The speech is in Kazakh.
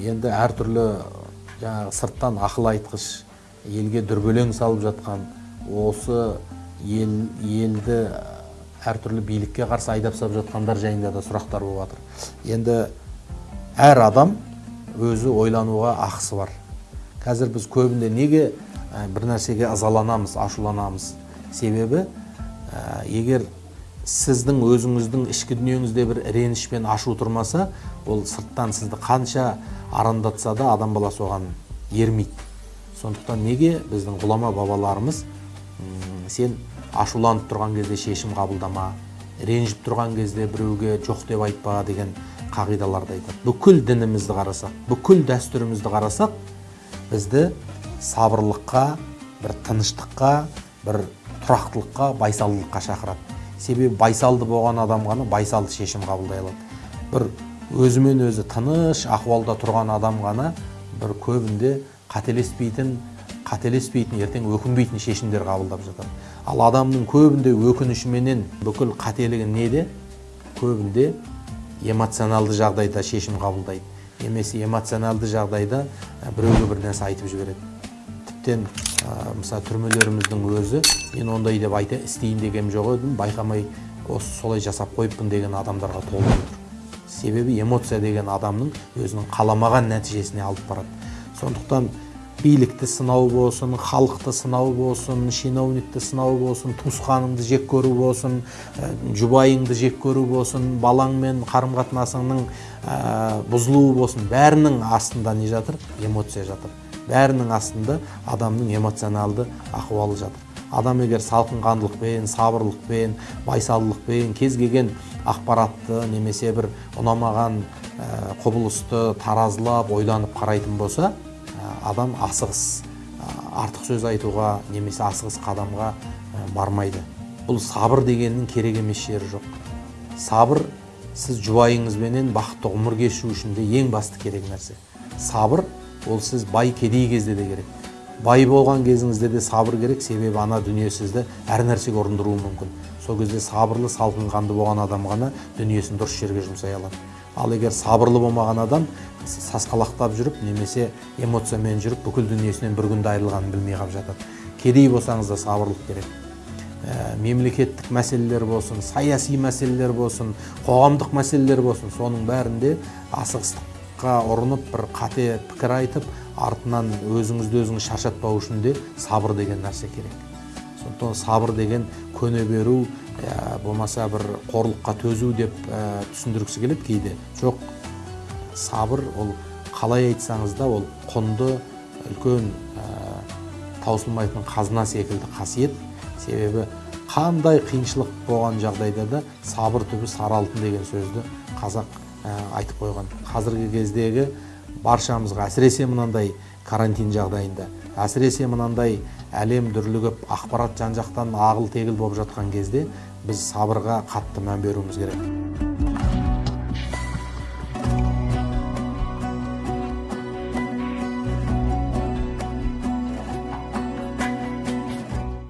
енді әртүрлі жаңағы сырттан ақыл айтқыш елге дүрбелең салып жатқан осы ел елді әртүрлі билікке қарсы айдап салып жатқандар жайында да сұрақтар болып жатыр. Енді әр адам өзі ойлануға ақысы бар. Қазір біз көбінде неге бір нәрсеге ызаланамыз ашуланамыз? Себебі егер сіздің өзіңіздің ішкі дүниеңізде бір реніш пен ашу тұрмаса ол сырттан сізді қанша арандатса да адам баласы оған ермейді. Сондықтан неге біздің ғұлама бабаларымыз сен ашуланып тұрған кезде шешім қабылдама ренжіп тұрған кезде біреуге жоқ деп айтпа деген қағидаларды айтады. Бүкіл дінімізді қарасақ бүкіл дәстүрімізді қарасақ бізді сабырлыққа бір тыныштыққа бір тұрақтылыққа байсалдылыққа шақырады. Себебі байсалды болған адам ғана байсалды шешім қабылдай алады. Бір өзімен өзі тыныш ахуалда тұрған адам ғана бір көбінде қателеспейтін қателеспейтін ертең өкінбейтін шешімдер қабылдап жатады. Ал адамның көбінде өкінішіменен бүкіл қателігі неде? Көбінде эмоционалды жағдайда шешім қабылдайды. Немесе эмоционалды жағдайда біреуге бір нәрсе айтып жібереді. Тіптен мысалы түрмелеріміздің өзі мен ондай деп айта істейін деген жоқ едім байқамай осы солай жасап қойыппын деген адамдарға толып отыр себебі эмоция деген адамның өзінің қаламаған нәтижесіне алып барады. Сондықтан билікті сынау болсын халықты сынау болсын чиновникті сынау болсын туысқаныңды жек көру болсын жұбайыңды жек көру болсын балаңмен қарым қатынасыңның бұзылуы болсын бәрінің астында не жатыр? Эмоция жатыр. Бәрінің астында адамның эмоционалды ахуалы жатыр. Адам егер салқынқандылықпен сабырлықпен байсалдылықпен кез келген ақпаратты немесе бір ұнамаған құбылысты таразылап ойланып қарайтын болса адам асығыс артық сөз айтуға немесе асығыс қадамға бармайды. Бұл сабыр дегеннің керек емес жері жоқ. Сабыр сіз жұбайыңызбенен бақытты ғұмыр кешу үшін де ең басты керек нәрсе. Сабыр ол сіз бай кедей кезде де керек. Бай болған кезіңізде де сабыр керек. Себебі ана дүние сізді әр нәрсеге ұрындыруы мүмкін. Сол кезде сабырлы салқынқанды болған адам ғана дүниесін дұрыс жерге жұмсай алады. Ал егер сабырлы болмаған адам сасқалақтап жүріп немесе эмоциямен жүріп бүкіл дүниесінен бір күнде айырылғанын білмей қалып жатады. Кедей болсаңыз да сабырлық керек. Ә, мемлекеттік мәселелер болсын саяси мәселелер болсын қоғамдық мәселелер болсын соның бәрінде асығыстыққа ұрынып бір қате пікір айтып артынан өзіңізді өзіңіз шаршатпау үшін де сабыр деген нәрсе керек. Сондықтан сабыр деген көне беру ә, болмаса бір қорлыққа төзу деп ә, түсіндіргісі келеді кейде. Жоқ сабыр ол қалай айтсаңыз да ол құнды үлкен ә, таусылмайтын қазына секілді қасиет. Себебі қандай қиыншылық болған жағдайда да сабыр түбі сары алтын деген сөзді қазақ айтып қойған. Қазіргі кездегі баршамызға әсіресе мынандай карантин жағдайында әсіресе мынандай әлем дүрлігіп ақпарат жан жақтан ағыл тегіл болып жатқан кезде біз сабырға қатты мән беруіміз керек.